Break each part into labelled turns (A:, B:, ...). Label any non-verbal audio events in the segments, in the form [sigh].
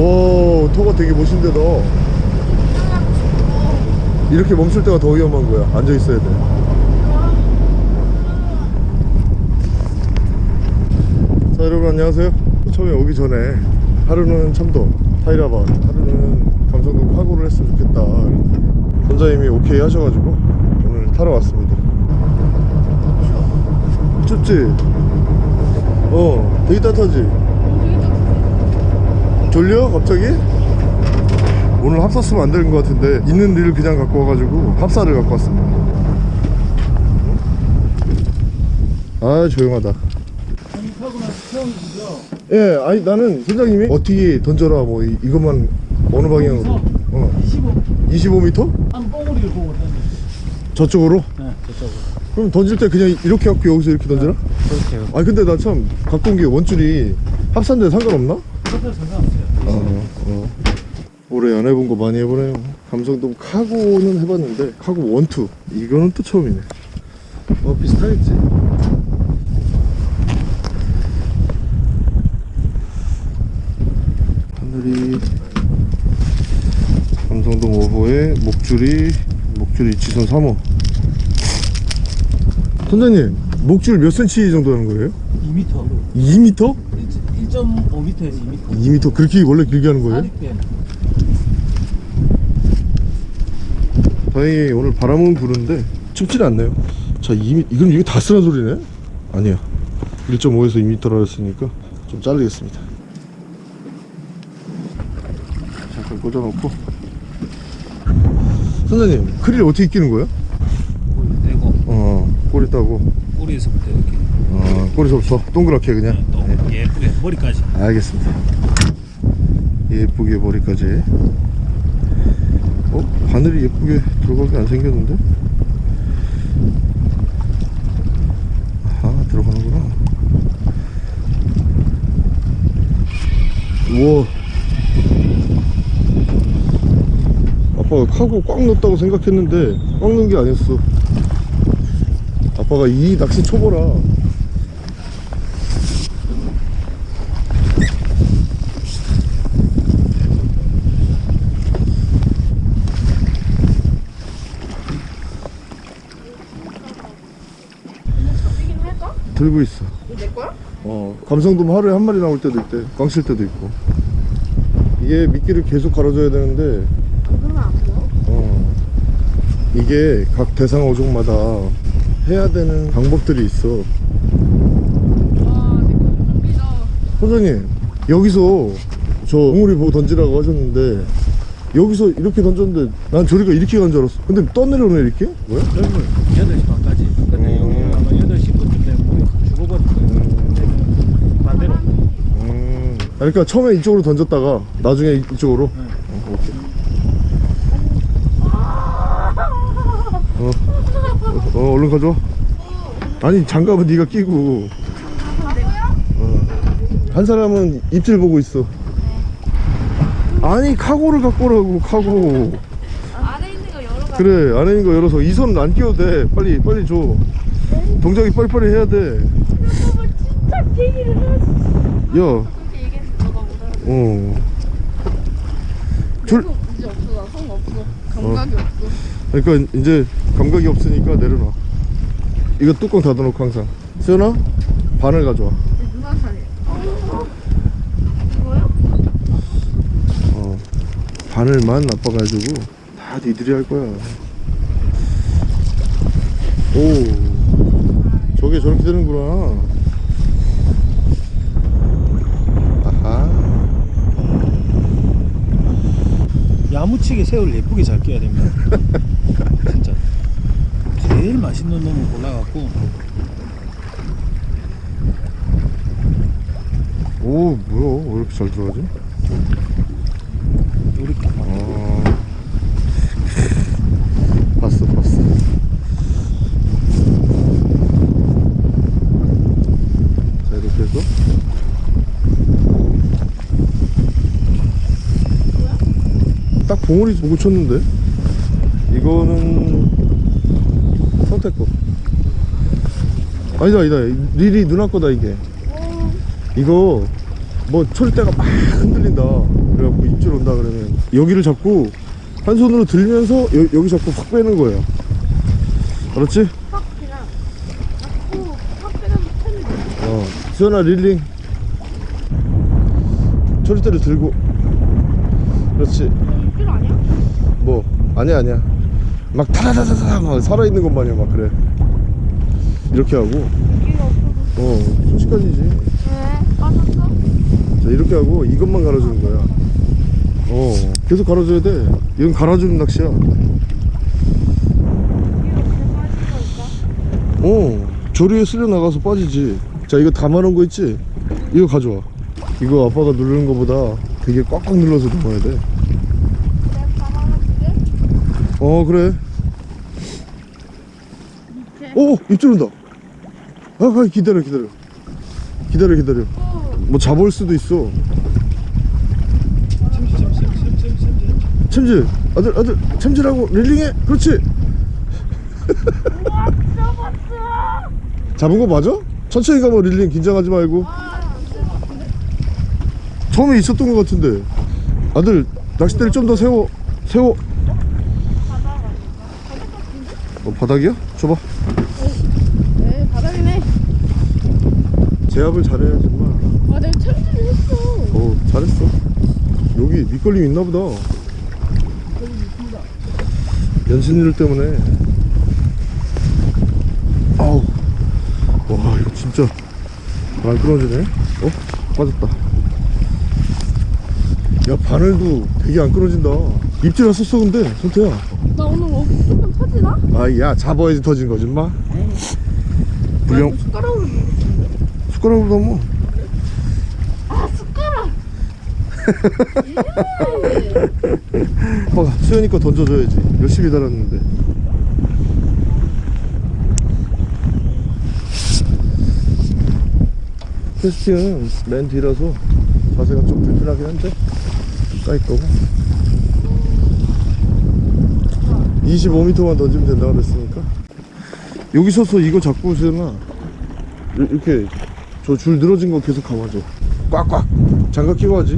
A: 와 터가 되게 멋있는데 너. 이렇게 멈출 때가 더 위험한 거야. 앉아 있어야 돼. 자 여러분 안녕하세요. 처음에 오기 전에 하루는 참도 타이라바 하루는 감성도 카고를 했으면 좋겠다. 선장님이 오케이 하셔가지고 오늘 타러 왔습니다. 춥지? 어 되게 따뜻하지? 졸려 갑자기? 오늘 합사 쓰면 안 되는 것 같은데 있는 릴 그냥 갖고 와가지고 합사를 갖고 왔습니다 아 조용하다 예 아니 나는 선장님이 어떻게 던져라 뭐 이, 이것만 어느 방향으로 어
B: 25.
A: 25m?
B: 한 뽕우리를 보고 던져.
A: 저쪽으로?
B: 네, 저쪽으로.
A: 그럼 던질 때 그냥 이렇게 갖고 여기서 이렇게 던져라?
B: 그렇게.
A: 아니 근데 나 참 갖고 온 게 원줄이 합산데 상관없나?
B: 어,
A: 어. 올해 안 해본 거 많이 해보네요 감성돔 카고는 해봤는데 카고 원투 이거는 또 처음이네 어 비슷하겠지 하늘이 감성돔 5호에 목줄이 목줄이 지선 3호 선장님 목줄 몇 cm 정도 하는 거예요?
B: 2m.
A: 2m?
B: 1.5m에서 2m.
A: 2m 그렇게 원래 길게 하는 거예요?
B: 사립
A: 다행히 오늘 바람은 부는데 춥지는 않네요. 자 2m 이건 이게 다 쓰란 소리네? 아니야. 1.5에서 2m라 했으니까 좀 자르겠습니다. 잠깐 꽂아놓고. 선생님 크릴 어떻게 끼는 거예요?
B: 꼬리 떼고.
A: 어 꼬리 따고.
B: 꼬리에서부터 이렇게.
A: 어 꼬리서부터 동그랗게 그냥.
B: 또 예쁘게 머리까지.
A: 알겠습니다. 예쁘게 머리까지. 어? 바늘이 예쁘게 들어가게 안 생겼는데? 아 들어가는구나. 우와. 아빠가 카고 꽉 넣었다고 생각했는데 꽉 넣은 게 아니었어. 아빠가 이 낚시 초보라
C: 잡히긴 할까?
A: 들고 있어
C: 내 거야?
A: 어 감성돔 하루에 한 마리 나올 때도 있대 꽝칠 때도 있고 이게 미끼를 계속 갈아줘야 되는데
C: 안 보여?
A: 어 이게 각 대상 어종마다 해야 되는 방법들이 있어
C: 와.
A: 선생님 여기서 저 옹우리 보고 던지라고 하셨는데 여기서 이렇게 던졌는데 난 저리가 이렇게 간 줄 알았어 근데 떠내려오네 이렇게? 뭐야?
B: 넓을 8시 반까지. 근데
A: 음.
B: 여기 아마 8시 그때 물이 확 죽어버릴 거예요. 그때는 반대로.
A: 음 그러니까 처음에 이쪽으로 던졌다가 나중에 이쪽으로
B: 네.
A: 어, 오케이. 어, 어, 얼른 가져와. 아니, 장갑은 네가 끼고. 어. 한 사람은 입질 보고 있어. 아니, 카고를 갖고 오라고, 카고.
C: 안에 있는 거 열어봐.
A: 그래, 안에 있는 거 열어서 이손안 끼워도 돼. 빨리, 빨리 줘. 동작이 빨리빨리 해야 돼.
C: 해야
A: 어. 줄,
C: 이제 없어. 나성 없어. 감각이 없어.
A: 그러니까 이제 감각이 없으니까 내려놔 이거 뚜껑 닫아놓고 항상 수연아 반을 가져와
C: 내 누나 차례. 어. 이거요?
A: 어 반을만 아빠가 해주고 다 니들이 할 거야 오 저게 저렇게 되는구나 아하
B: 야무치게 새우를 예쁘게 잘 끼야 됩니다. [laughs] 진짜. 제일 맛있는 놈을 골라갖고
A: 오 뭐야 왜 이렇게 잘 들어가지?
B: 이렇게
A: 어 봤어 봤어 자 이렇게 해서 딱 봉우리 보고 쳤는데? 이거는 선택 거 아니다 아니다. 릴이 누나 거다 이게. 이거 뭐 초리대가 막 흔들린다. 그래갖고 입질 온다 그러면 여기를 잡고 한 손으로 들면서 여, 여기 잡고 확 빼는 거예요. 알았지?
C: 확 그냥 자꾸 확 빼면 못하는
A: 어 수연아 릴링. 초리대를 들고. 그렇지? 뭐 아니야 아니야. 막 타다다다다 막 살아있는 것 마냥 막 그래. 이렇게 하고.
C: 어
A: 순식간이지.
C: 왜? 빠졌어?
A: 자 이렇게 하고 이것만 갈아주는 거야. 어 계속 갈아줘야 돼. 이건 갈아주는 낚시야. 어 조리에 쓸려 나가서 빠지지. 자 이거 담아놓은 거 있지? 이거 가져와. 이거 아빠가 누르는 거보다 되게 꽉꽉 눌러서 담아야 돼 어 그래. 오 입질 온다. 아, 아 기다려 기다려. 기다려 기다려. 뭐 잡을 수도 있어.
B: 챔질
A: 아들 아들 챔질하고 릴링해. 그렇지. 잡은 거 맞아? 천천히 가봐 릴링. 긴장하지 말고? 처음에 있었던 거 같은데. 아들 낚싯대를 좀 더 세워 세워
C: 바닥 아닌가? 바닥 같은데?
A: 어, 바닥이야? 줘봐.
C: 네 바닥이네.
A: 제압을 잘해야지 마
C: 아? 내가 챔질을 했어.
A: 어 잘했어. 여기 밑걸림 있나 보다. 연신일 때문에. 아우. 와 이거 진짜 안 끊어지네. 어? 빠졌다. 야 바늘도 되게 안 끊어진다. 입질 왔었어 근데. 선태야
C: 터지나?
A: 아야 잡아야지 터진 거지 마. 불량
C: 숟가락으로
A: 숟가락으로 담어
C: 아 숟가락!
A: 아빠가 수연이 거 던져줘야지. 열심히 달았는데. 캐스팅은 맨 뒤라서 자세가 좀 불편하긴 한데 까이 거고 25m만 던지면 된다고 그랬으니까. 여기 서서 이거 잡고 이- 이렇게 저 줄 늘어진 거 계속 감아줘. 꽉꽉. 장갑 끼고 하지.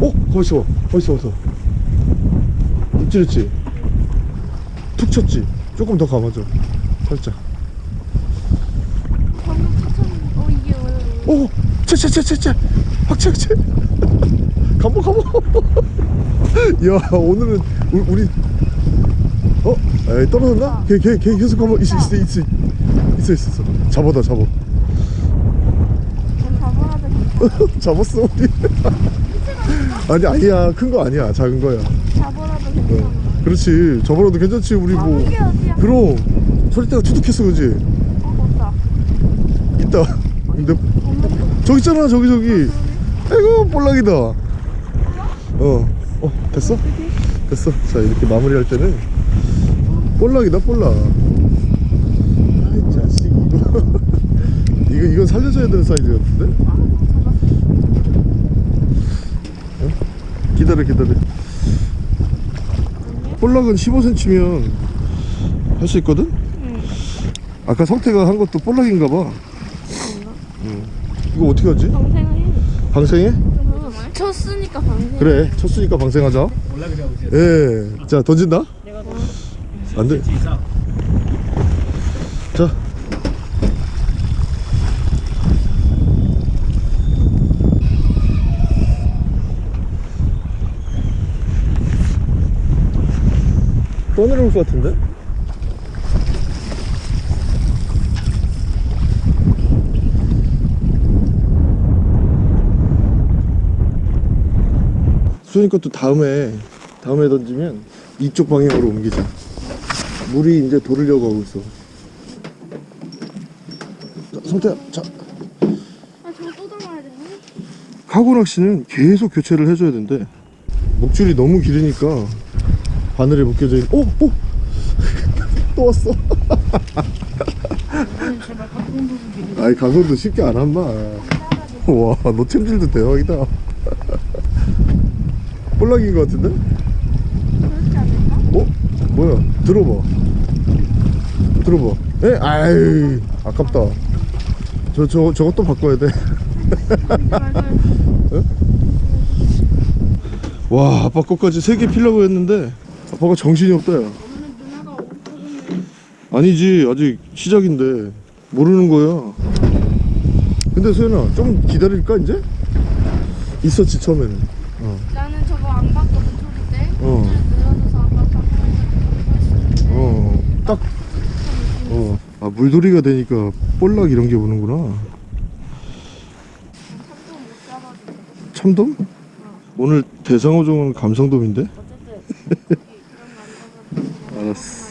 A: 어? 거기서 거기서 와서 입질했지? 툭 쳤지? 조금 더 감아줘. 살짝.
C: 어
A: 오! 채채채채채 확채 확채 감어 감어 야 오늘은 우리, 우리 어? 에이 떨어졌나? 걔, 걔, 걔 계속 감어 있어 있어 있어. 있어 있어 있어. 잡아다 잡아.
C: 난 잡아라도 [laughs]
A: 잡았어 우리. 아니 아니야. 큰 거 아니야. 작은 거야.
C: 잡아라도 괜찮아
A: 어. 그렇지. 저번에도 괜찮지 우리 아뭐 그럼. 소리대가 투둑했어 그지?
C: 어 없다.
A: 있다. 근데? 저기 있잖아 저기 저기. 아이고 볼락이다. 어, 어 됐어? 됐어 자 이렇게 마무리할 때는 볼락이다 볼락 아이 자식 이거 [laughs] 이거 이건 살려줘야 되는 사이즈 같은데? 어? 기다려 기다려 볼락은 15cm면 할 수 있거든?
C: 응
A: 아까 성태가 한 것도 볼락인가 봐 응. 이거 어떻게 하지?
C: 방생을
A: 방생해?
C: 어, 쳤으니까 방생
A: 그래 쳤으니까 방생하자
B: 올라가자고 이제
A: 예. 자 던진다 안돼 자 떠내려올 것 같은데? 수현이 것도 다음에 다음에 던지면 이쪽 방향으로 옮기자 물이 이제 돌으려고 하고 있어. 자, 성태야 자.
C: 아 저거 또 담아야 되네
A: 카고 낚시는 계속 교체를 해줘야 된대. 목줄이 너무 길으니까 바늘에 묶여져 있는 오! 오! 또 왔어. 아이 강원도 쉽게 안 한마 와너 챔질도 대박이다 볼락인 것 같은데?
C: 그렇지 않을까?
A: 어? 뭐야 들어봐 들어봐 에? 아이 아깝다 저, 저, 저것도 바꿔야 돼 어? 와 아빠 것까지 세 개 필라고 했는데 아빠가 정신이 없다 야 아니지 아직 시작인데 모르는 거야 근데 소연아 좀 기다릴까 이제? 있었지 처음에는
C: 저거 안 봤거든 초기 때.
A: 어. 딱, 어, 아, 물돌이가 되니까 볼락 이런 게 오는구나. 참돔? 오늘 대상어종은 감성돔인데? [laughs] 알았어.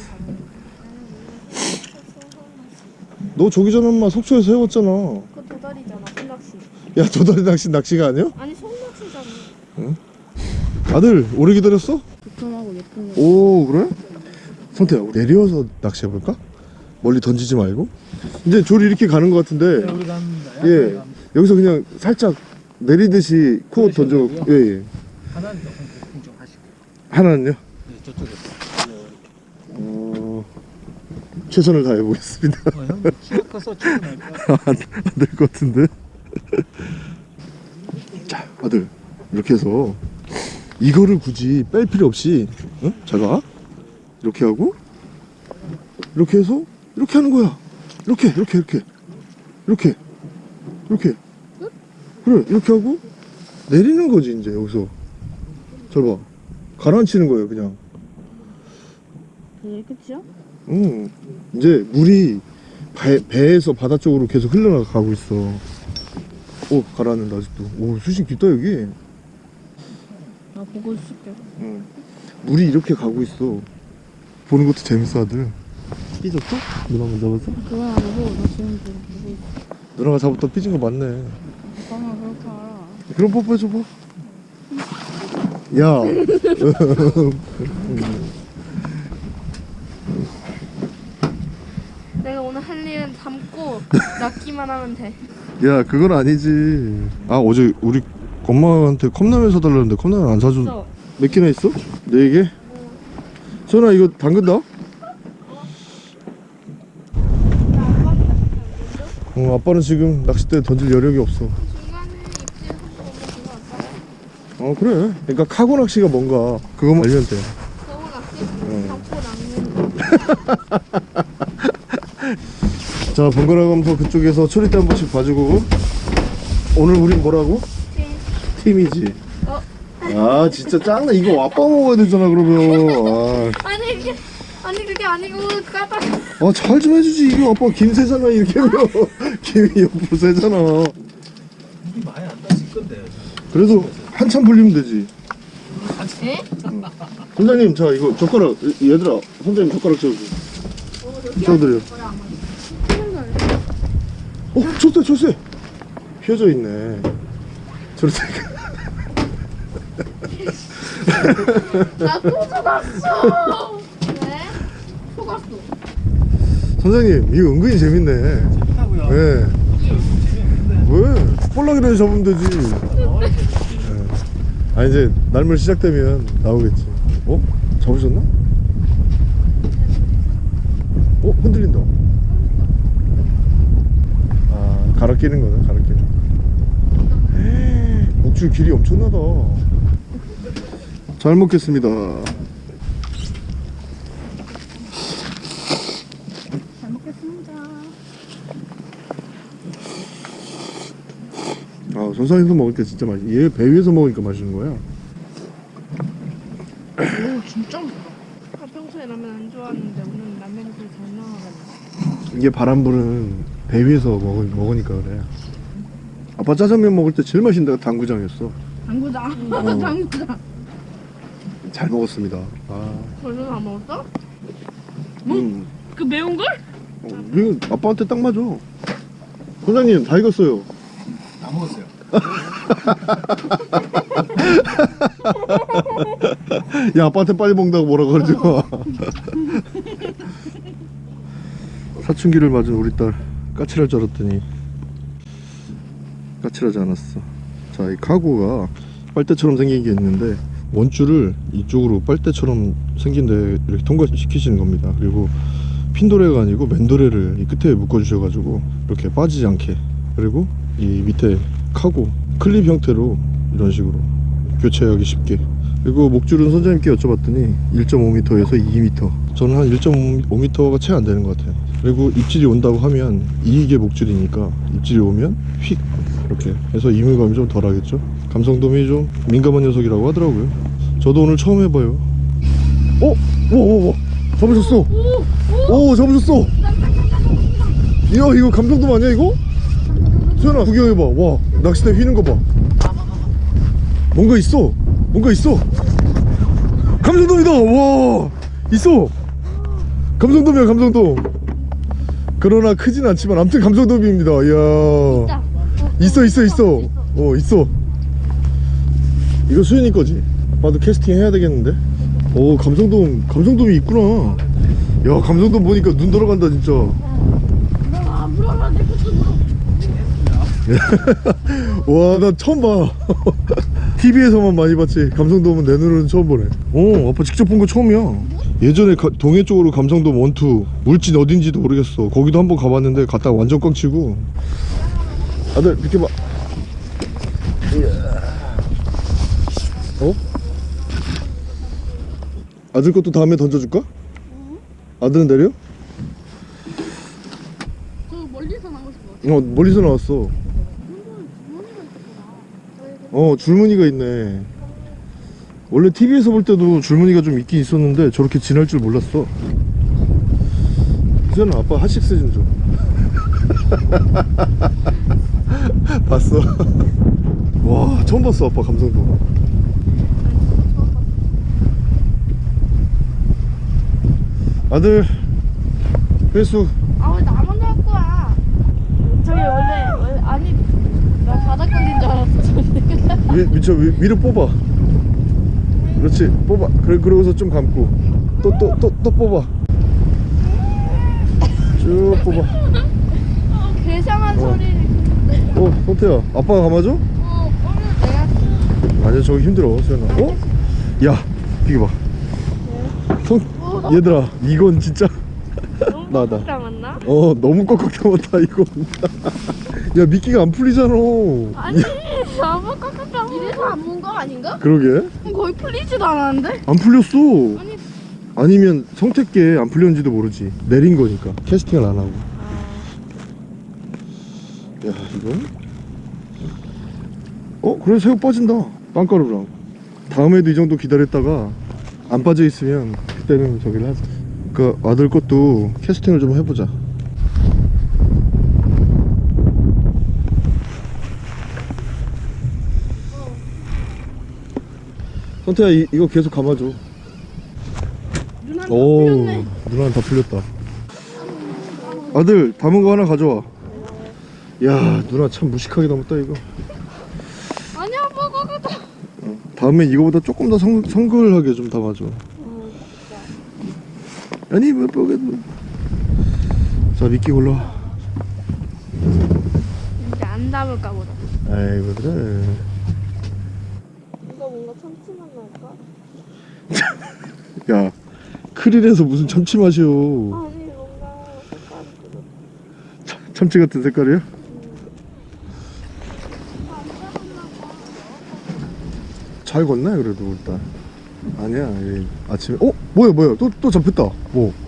A: 너 저기 전에 엄마 속초에서 해봤잖아.
C: 그거 도다리잖아. 손낚시.
A: 야, 도다리 낚시 낚시가 아니야?
C: 아니.
A: 아들, 오래 기다렸어?
C: 두툼하고 예쁜 거.
A: 오, 그래? 성태야, 우리 내려와서 낚시해볼까? 멀리 던지지 말고. 이제 조리 이렇게 가는 것 같은데.
B: 우리 갑니다.
A: 예. 여기서 그냥 살짝 내리듯이 코어 던져.
B: 그러시고요.
A: 예, 예.
B: 하나는 조금 좀 하시고.
A: 하나는요?
B: 네, 저쪽에서.
A: 어, 최선을 다해보겠습니다.
B: 어, 형 키가 커서 충분할까? [laughs]
A: 안될 것 같은데. 자, 아들 이렇게 해서 이거를 굳이 뺄 필요 없이, 응? 잘 봐. 이렇게 하고 이렇게 해서 이렇게 하는 거야. 이렇게, 이렇게, 이렇게, 이렇게, 이렇게. 그래, 이렇게 하고 내리는 거지 이제 여기서. 잘 봐. 가라앉히는 거예요, 그냥.
C: 그게 끝이야?
A: 응. 이제 물이 배, 배에서 바다 쪽으로 계속 흘러가고 있어. 오, 가라앉는다, 아직도. 오, 수심 깊다, 여기.
C: 나 보고 있을게.
A: 응. 물이 이렇게 가고 있어. 보는 것도 재밌어, 아들. 삐졌어? 누나 만 잡았어?
C: 그건 아니고 나 지금 보고 있어.
A: 누나가 잡았다 삐진 거 맞네.
C: 오빠가 그렇게 알아.
A: 그럼 뽀뽀해줘봐. 야. [laughs]
C: 내가 오늘 할 일은 담고 낚기만 하면 돼.
A: 야, 그건 아니지. 아, 어제 우리 엄마한테 컵라면 사달라는데 컵라면 안 사줘. 저몇 개나 있어? 네 개? 소연아 이거 담근다? 어 아빠는 지금 낚싯대 던질 여력이 없어 어 그래 그러니까 카고 낚시가 뭔가 그것만 알면 돼
C: 너무 낚시 담고 낚는
A: 자 번갈아 가면서 그쪽에서 초리대 한 번씩 봐주고 오늘 우린 뭐라고? 팀이지.
C: 어?
A: 아 진짜 짱나. 이거 아빠 먹어야 되잖아 그러면.
C: 아니 이게 아니 그게 아니고 까딱
A: 아잘 좀 해주지. 이거 아빠 김새잖아 이렇게 하면. [laughs] 김이 옆으로 새잖아.
B: 물이 많이 안 따질 건데.
A: 그래도 한참 불리면 되지.
C: 에?
A: 선장님 자 이거 젓가락 얘- 얘들아 선장님 젓가락 채워줘 채워드려 어 쳤대 쳤대 휘어져 있네. 저렇게
C: 나또 속았어 왜? 속았어
A: 선장님 이거 은근히 재밌네. 왜?
B: 재미없는데.
A: 왜? 볼락이라도 잡으면 되지 예. 아 이제 날물 시작되면 나오겠지 어? 잡으셨나? 어? 흔들린다 아 갈아 끼는 거네 갈아 끼는 거 [gasps] 목줄 길이 엄청나다 잘 먹겠습니다.
C: 잘 먹겠습니다.
A: 아 선상에서 먹을 때 진짜 맛있 얘배 위에서 먹으니까 맛있는 거야?
C: 오 진짜? 아, 평소에 라면 안 좋아하는데 오늘 라면이 잘 나와가지고.
A: 이게 바람 부는 배 위에서 먹, 먹으니까 그래. 아빠 짜장면 먹을 때 제일 맛있는 데가 당구장이었어.
C: 당구장?
A: 어. [laughs]
C: 당구장
A: 잘 먹었습니다 아,
C: 벌써 다 먹었어?
A: 음.
C: 그 매운 걸?
A: 어, 이거 아빠한테 딱 맞아 선장님 다 익었어요
B: 다 먹었어요. [laughs]
A: 야 아빠한테 빨리 먹는다고 뭐라 그러지 마 [laughs] 사춘기를 맞은 우리 딸 까칠할 줄 알았더니 까칠하지 않았어 자 이 카고가 빨대처럼 생긴 게 있는데 원줄을 이쪽으로 빨대처럼 생긴 데 이렇게 통과시키시는 겁니다. 그리고 핀도레가 아니고 맨도레를 이 끝에 묶어 주셔 가지고 이렇게 빠지지 않게. 그리고 이 밑에 카고 클립 형태로 이런 식으로 교체하기 쉽게. 그리고 목줄은 선장님께 여쭤봤더니 1.5m에서 2m 저는 한 1.5m가 채 안 되는 것 같아요. 그리고 입질이 온다고 하면 이게 목줄이니까 입질이 오면 휙! 이렇게 해서 이물감이 좀 덜하겠죠 감성돔이 좀 민감한 녀석이라고 하더라고요. 저도 오늘 처음 해봐요. 어? 오오오. 잡으셨어? 오 잡으셨어? 이야 이거 감성돔 아니야 이거? 수연아 구경해봐. 와 낚싯대 휘는 거봐. 뭔가 있어. 뭔가 있어. 감성돔이다. 와 있어. 감성돔이야 감성돔. 그러나 크진 않지만 아무튼 감성돔입니다. 이야. 있어 있어. 있어. 어 있어 이거 수연이 거지? 아빠도 캐스팅 해야 되겠는데? 오 감성돔 감성돔이 있구나. 야 감성돔 보니까 눈 돌아간다 진짜.
C: 아 물어봐 내 것도 물어.
A: 와나 처음 봐. [laughs] TV에서만 많이 봤지. 감성돔은 내 눈으로는 처음 보네. 어 아빠 직접 본 거 처음이야. 예전에 가- 동해 쪽으로 감성돔 원투 물진 어딘지도 모르겠어. 거기도 한번 가봤는데 갔다가 완전 꽝치고. 아들 비켜봐 이야. 어? 아들 것도 다음에 던져줄까? 아들은 내려?
C: 저 멀리서 싶어.
A: 어 멀리서 나왔어 어 줄무늬가 있네 원래 TV에서 볼 때도 줄무늬가 좀 있긴 있었는데 저렇게 진할 줄 몰랐어 수연아 아빠 핫식스 좀줘 [laughs] 봤어 [laughs] 와 처음 봤어 아빠 감성도 아들 회수
C: 아왜 나만 할 거야? 저기 원래 원래 아니 나 바닥 걸린 줄 알았어 저기.
A: 위, 미쳐 위, 위로 뽑아 그렇지 뽑아 그래 그러고서 좀 감고 또 또 또또 뽑아 쭉 뽑아
C: 괴상한 소리를.
A: 어 성태야 아빠가 감아줘?
C: 어 오늘 내가
A: 아니야 저기 힘들어 수연아 어? 야 이거 봐 성, 얘들아 이건 진짜
C: 너무
A: 나다.
C: 깜깜했나?
A: 어 너무 꽉꽉 담았다 이건. 야 미끼가 안 풀리잖아.
C: 아니 너무 깜깜. 이래서 안 문 거 아닌가?
A: 그러게.
C: 거의 풀리지도 않았는데?
A: 안 풀렸어.
C: 아니.
A: 아니면 성태께 안 풀렸는지도 모르지. 내린 거니까. 캐스팅을 안 하고. 야 이거 어 그래 새우 빠진다. 빵가루랑. 다음에도 이 정도 기다렸다가 안 빠져 있으면 그때는 저기를 하자. 그 아들 것도 캐스팅을 좀 해보자. 선태야 이, 이거 계속 감아줘. 오. 누나는 다 풀렸다. 아들 담은 거 하나 가져와. 야 누나 참 무식하게 담았다 이거.
C: 아니야 먹어가다.
A: 어, 다음엔 이거보다 조금 더 성, 성글하게 좀 담아줘 아니 뭐 뽀개도 자 미끼
C: 이제 안 담을까 보다.
A: 아이고 그래
C: 이거 뭔가 참치맛 날까? [laughs]
A: 야 크릴에서 무슨 참치 맛이요
C: 아니 뭔가 색깔이 그렇.
A: 참치 같은 색깔이야? 잘 걷네 그래도 일단 아니야 이 아침에 어? 뭐야 뭐야 또, 또 잡혔다 뭐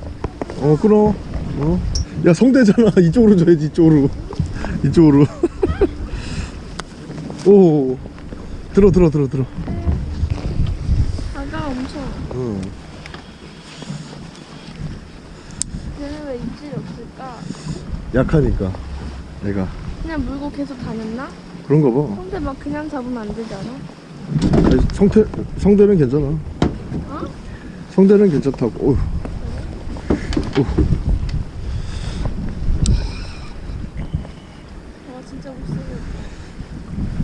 A: 어 끊어 어? 야 성대잖아 [laughs] 이쪽으로 줘야지 이쪽으로 [laughs] 이쪽으로 [laughs] 오 들어 들어 들어 들어
C: 바가 엄청.
A: 응.
C: 얘는 왜 입질이 없을까?
A: 약하니까 내가
C: 그냥 물고 계속 다녔나?
A: 그런가 봐
C: 근데 막 그냥 잡으면 안 되잖아.
A: 아니, 성태 성대는 괜찮아
C: 어?
A: 성대는 괜찮다고 어휴. 어휴.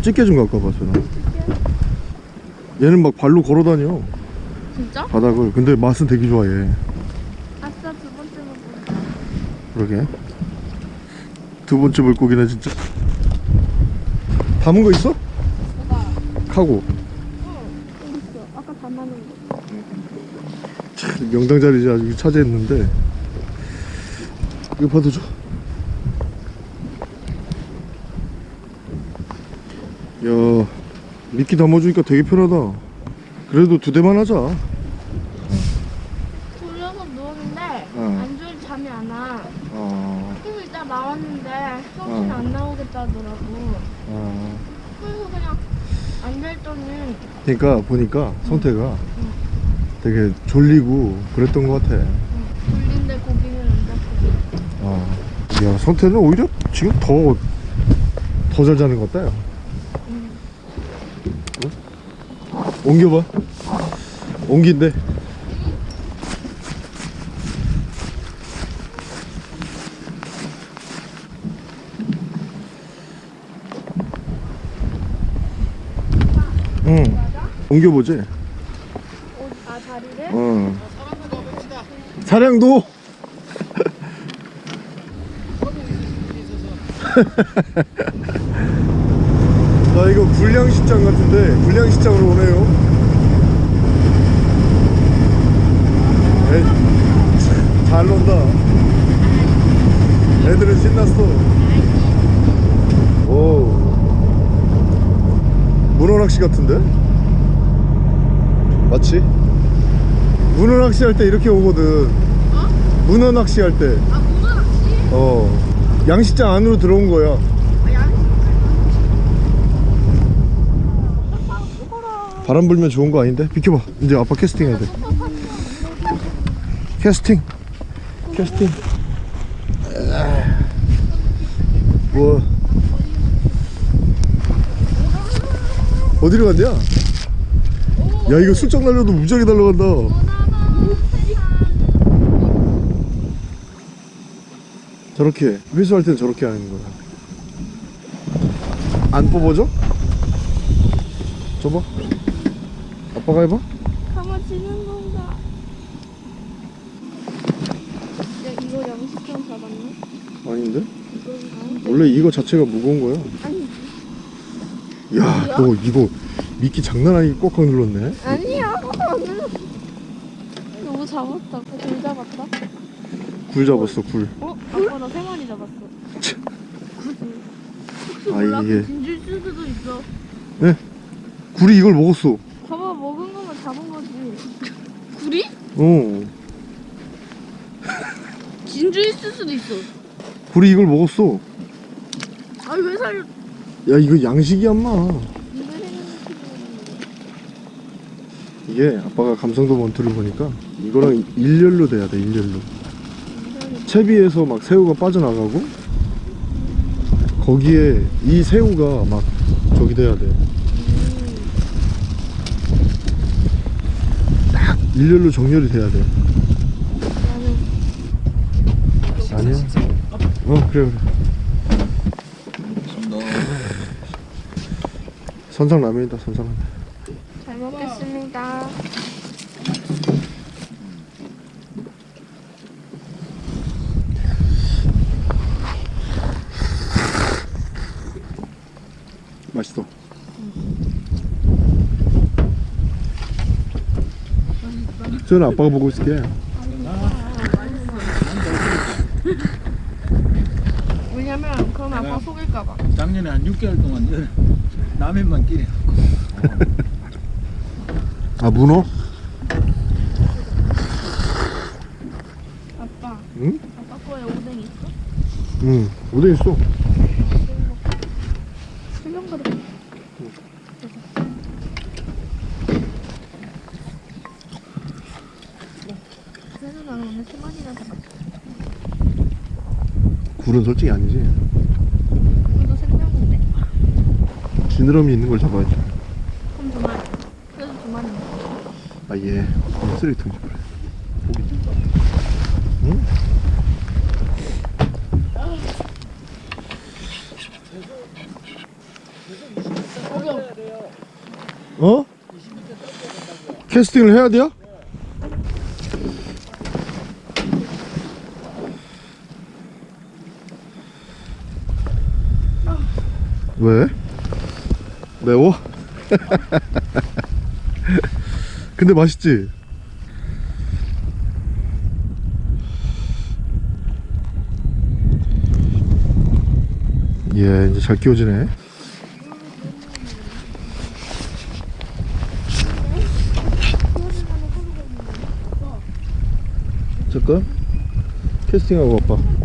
A: 찌개 좀 갖고 와봐 소나 얘는 막 발로 걸어다녀
C: 진짜?
A: 바닥을 근데 맛은 되게 좋아해
C: 아싸 두 번째 먹은.
A: 그러게 두 번째 물고기네 진짜 담은 거 있어?
C: 뭐가?
A: 카고
C: 어 여기 있어. 아까 담아놓은 거.
A: 참 명당 자리지 아주 차지했는데 이거 받아줘 야 미끼 담아주니까 되게 편하다 그래도 두 대만 하자
C: 돌려서 누웠는데
A: 어.
C: 안줄 잠이 안 와.
A: 어,
C: 그래서 일단 나왔는데 정신
A: 어.
C: 안 나오겠다 하더라고.
A: 어.
C: 그래서 그냥 앉아있더니
A: 그러니까 보니까 성태가 되게 졸리고 그랬던 것 같아
C: 졸린데 고기는 안 잡고.
A: 어. 야 성태는 오히려 지금 더 더 잘 자는 것 같다 야
C: 응.
A: 옮겨봐 옮긴대 응 옮겨보지
C: 자리를?
A: 어 사량도 나 이거 불량시장 같은데 불량시장으로 오네요 에, 잘 논다 애들은 신났어 오 문어낚시 같은데? 맞지? 문어 낚시 할 때 이렇게 오거든 문어 낚시 할 때
C: 아 문어 낚시?
A: 어 양식장 안으로 들어온 거야
C: 아 양식.
A: 바람 불면 좋은 거 아닌데? 비켜봐 이제 아빠 캐스팅 해야 돼 캐스팅 캐스팅 아. 뭐 어디로 간대야? 야 이거 슬쩍 날려도 무지하게 날아간다 저렇게 회수할 땐 저렇게 하는 거야. 안 뽑아줘? 줘봐. 아빠가 해봐.
C: 감아지는 건가? 야 이거 양식장 잡았네?
A: 아닌데?
C: 이건
A: 원래 이거 자체가 무거운 거야.
C: 아니
A: 야너 이거 미끼 장난 아니게 꽉꽉 눌렀네.
C: 아니야. 오늘 [laughs] 너무 잡았다. 굴 잡았다
A: 굴 잡았어 굴.
C: 어? 아빠 나 세 마리 잡았어. 혹시
A: 아,
C: 몰라?
A: 이게-
C: 진줄 수도 있어.
A: 굴이 이걸 먹었어.
C: 봐봐 먹은 거면 잡은 거지. 굴이?
A: 어.
C: 진주 있을 수도 있어.
A: 굴이 이걸 먹었어.
C: 아니 왜 살려?
A: 야 이거 양식이야 인마. 이게 아빠가 감성도 원투를 보니까 이거랑 일렬로 돼야 돼 일렬로 채비에서 막 새우가 빠져나가고 거기에 이 새우가 막 저기 돼야 돼. 딱 일렬로 정렬이 돼야 돼. 아니야. 어 그래 그래. 선상 라면이다 선상 라면.
C: 잘 먹겠습니다
A: 맛있어. 저는 아빠가 보고 있을게.
C: 왜냐면 그럼 아빠 속일까봐
B: 작년에 한 6개월 동안 열- 라면만 끼래.
A: 아 문어?
C: 아빠
A: 응?
C: 아빠 거에 오뎅 있어?
A: 응. 어디 있어?
C: 수영 그릇 그래도 나는 오늘 세 마리나 잡았어
A: 굴은 솔직히 아니지.
C: 그래도 생명인데
A: 지느러미 있는 걸 잡아야지.
C: 그럼 두 마리 그래도 두 마리
A: 아 예. 그럼 쓰레기통 좀 그래. 고기. 응? 어? 캐스팅을 해야 돼요? 왜? 매워? [laughs] 근데 맛있지? 예 이제 잘 끼워지네 잠깐 캐스팅하고 아빠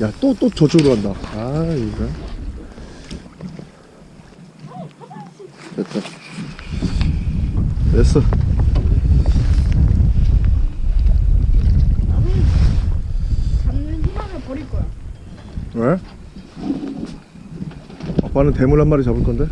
A: 야 또 또 저쪽으로 간다. 아 이거. 됐다. 됐어.
C: 잡는 희망을 버릴 거야.
A: 왜? 아빠는 대물 한 마리 잡을 건데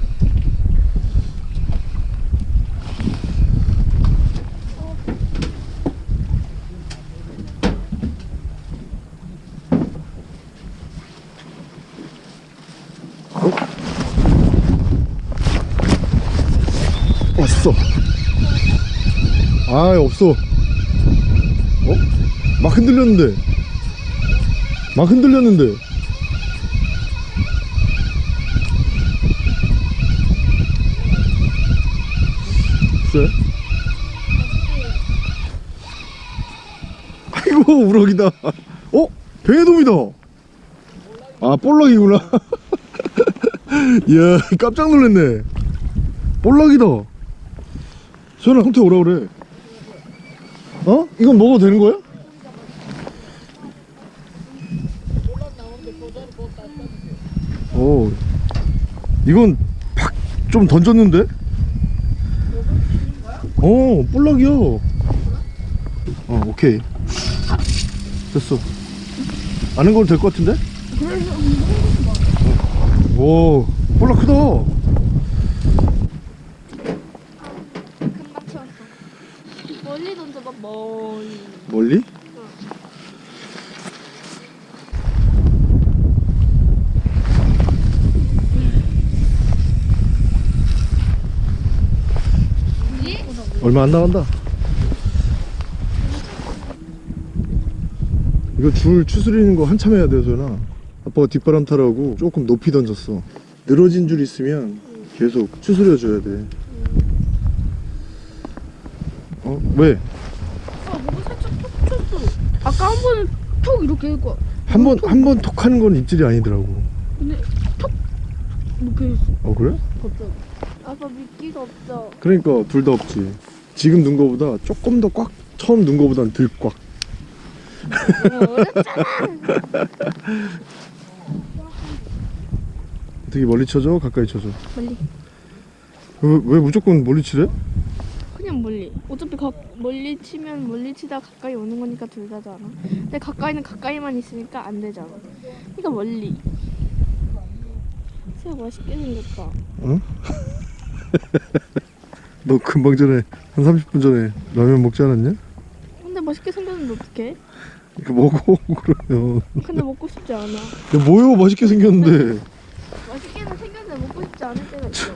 A: 어? 왔어 아 없어. 어? 막 흔들렸는데. 막 흔들렸는데. 글쎄? [laughs] 아이고 우럭이다. 어? 뱅에돔이다. 아 볼락이구나. 이야 [laughs] 깜짝 놀랐네. 볼락이다 소연아 형태 오라 그래 어? 이건 먹어도 되는 거야? 오 이건 팍 좀 던졌는데? 어 볼락이야 어 오케이 됐어 아는 거로 될 것 같은데? 어. 오 볼락 크다
C: 금방 채웠어. 멀리 던져봐 멀리.
A: 멀리? 얼마 안 나간다. 이거 줄 추스리는 거 한참 해야 돼 소연아 아빠가 뒷바람 타라고 조금 높이 던졌어. 늘어진 줄 있으면 계속 추스려 줘야 돼 어? 왜?
C: 아 뭐가 살짝 톡 쳤어. 아까 한 번은 톡 이렇게 했고
A: 한 번 한 번 톡 하는 건 입질이 아니더라고
C: 근데 톡 이렇게 했어
A: 어 그래?
C: 갑자기. 아빠 미끼가 없어.
A: 그러니까 둘 다 없지 지금 넣은 거보다 조금 더 꽉 처음 넣은 거보단 덜꽉
C: 어렵잖아.
A: 되게 멀리 쳐줘 가까이 쳐줘
C: 멀리.
A: 왜, 왜 무조건 멀리 치래?
C: 그냥 멀리. 어차피 가, 멀리 치면 멀리 치다 가까이 오는 거니까 둘 다잖아. 근데 가까이는 가까이만 있으니까 안 되잖아. 그러니까 멀리. 새우 맛있게 생겼다.
A: 응? [laughs] 너 금방 전에 한 30분 전에 라면 먹지 않았냐?
C: 근데 맛있게 생겼는데 어떡해?
A: 이거 먹어 [laughs] 그러면
C: 근데 먹고 싶지 않아.
A: 야 뭐요 맛있게 생겼는데 [laughs]
C: 맛있게는 생겼는데 먹고 싶지 않을 때가 있어.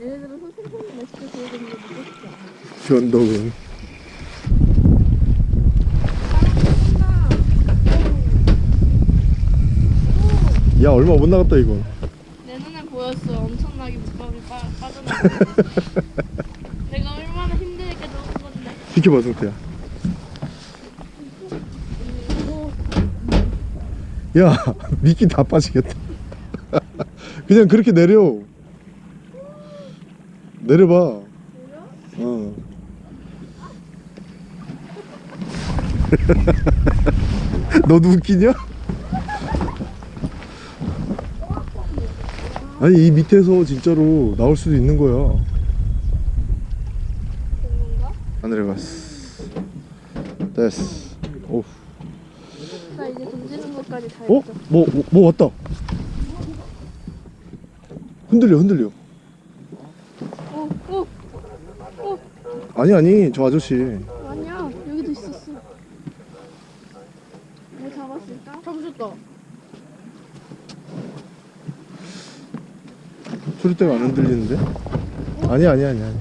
C: 예를 들어서 생선이 맛있게 구워졌는데 먹고 싶지.
A: 변덕은. 야 얼마 못 나갔다 이거.
C: 내 눈에 보였어. 엄청나게 빠, 빠져나가. 내가 얼마나 힘들게 넣은 건데.
A: 비켜봐 성태야. 야 [laughs] 미끼 다 빠지겠다. [laughs] 그냥 그렇게 내려. 내려봐. 어 [laughs] 너도 웃기냐? 아니 이 밑에서 진짜로 나올 수도 있는 거야? 안 내려갔어 됐어 오.
C: 나 이제 던지는 것까지 다
A: 어?
C: 했어.
A: 뭐, 뭐, 뭐 왔다 흔들려 흔들려
C: 오, 오, 오.
A: 아니 아니 저 아저씨
C: 아니야. 여기도 있었어. 뭐 잡았을까? 잡으셨다.
A: 소리대가 안 흔들리는데? 아니 아니 아니 아니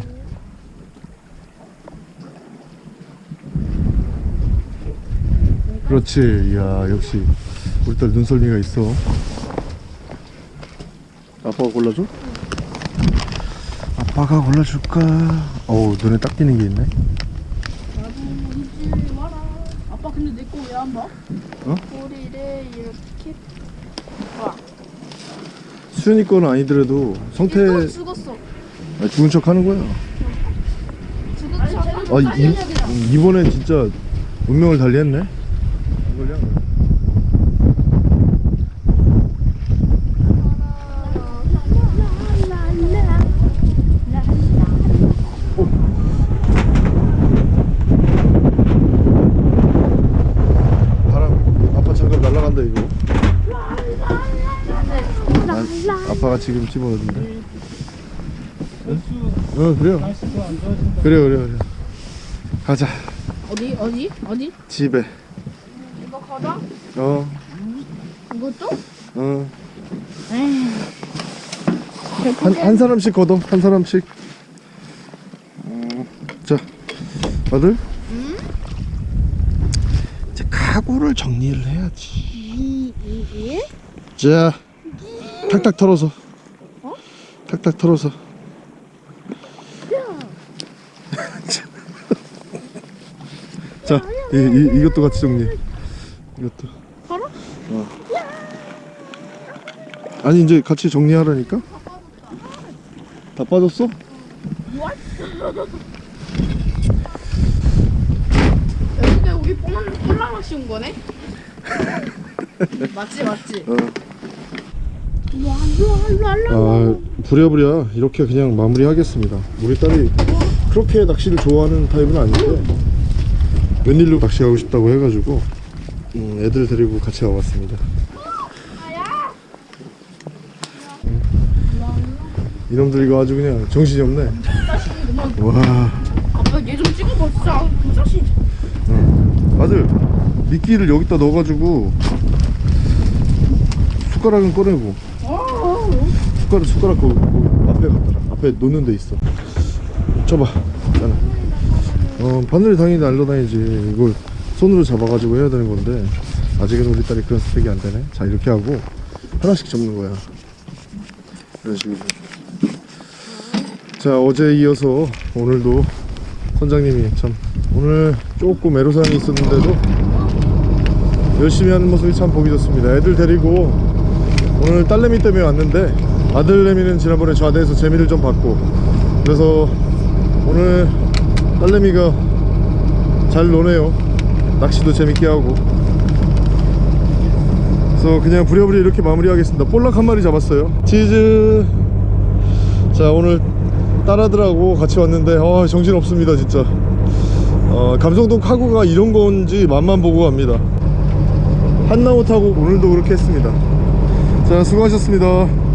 A: 그렇지 이야 역시 우리 딸 눈썰미가 있어 아빠가 골라줘? 아빠가 골라줄까? 어우 눈에 딱 띄는 게 있네
C: 나도 잊지 마라. 아빠 근데 내 거 왜 안 봐?
A: 어?
C: 꼬리를 이렇게. 와.
A: 수현이 거는 아니더라도 성태
C: 죽었어.
A: 아, 죽은 척 하는 거야
C: 죽은 척.
A: 아 이, 이번엔 진짜 운명을 달리했네 안 걸려? 바람 아빠 장갑 날라간다 이거 지금 집어넣는데 어 그래요
B: 안 좋아진다.
A: 그래 가자
C: 어디 어디 어디?
A: 집에
C: 이거 걷어?
A: 어
C: 이것도?
A: 어.
C: 에이.
A: 한, 한 사람씩 걷어 한 사람씩 어, 자 아들 이제 가구를 정리를 해야지
C: 이, 이, 이?
A: 자 탁탁 털어서 탁탁 털어서 자 이, 이, 이것도 같이 정리해 이것도
C: 털어?
A: 어. 아니 이제 같이 정리하라니까 다 빠졌어?
C: 여기가 우리 뽕 꼴랑 씌운 거네? [laughs] 맞지 맞지?
A: 어. 아 부랴부랴 이렇게 그냥 마무리하겠습니다. 우리 딸이 그렇게 낚시를 좋아하는 타입은 아닌데 웬일로 낚시하고 싶다고 해가지고 음, 애들 데리고 같이 와봤습니다. 음. 이놈들 이거 아주 그냥 정신이 없네. 와.
C: 아빠 얘 좀 찍어봐 진짜. 그 자식.
A: 아들 미끼를 여기다 넣어가지고 숟가락은 꺼내고 숟가락 숟가락 그, 그 앞에 갖다라. 앞에 놓는 데 있어. 쳐봐. 자네 어 바늘이 당연히 날라다니지. 이걸 손으로 잡아가지고 해야 되는 건데 아직은 우리 딸이 그런 스펙이 안 되네. 자 이렇게 하고 하나씩 접는 거야. 이런 식으로. 자 어제 이어서 오늘도 선장님이 참 오늘 조금 애로사항이 있었는데도 열심히 하는 모습이 참 보기 좋습니다. 애들 데리고 오늘 딸내미 때문에 왔는데 아들내미는 지난번에 좌대에서 재미를 좀 봤고 그래서 오늘 딸내미가 잘 노네요. 낚시도 재밌게 하고. 그래서 그냥 부랴부랴 이렇게 마무리하겠습니다. 볼락 한 마리 잡았어요. 치즈. 자 오늘 딸아들하고 같이 왔는데 아 정신없습니다 진짜. 어, 감성동 카구가 이런 건지 맛만 보고 갑니다. 한나무 타고 오늘도 그렇게 했습니다. 자 수고하셨습니다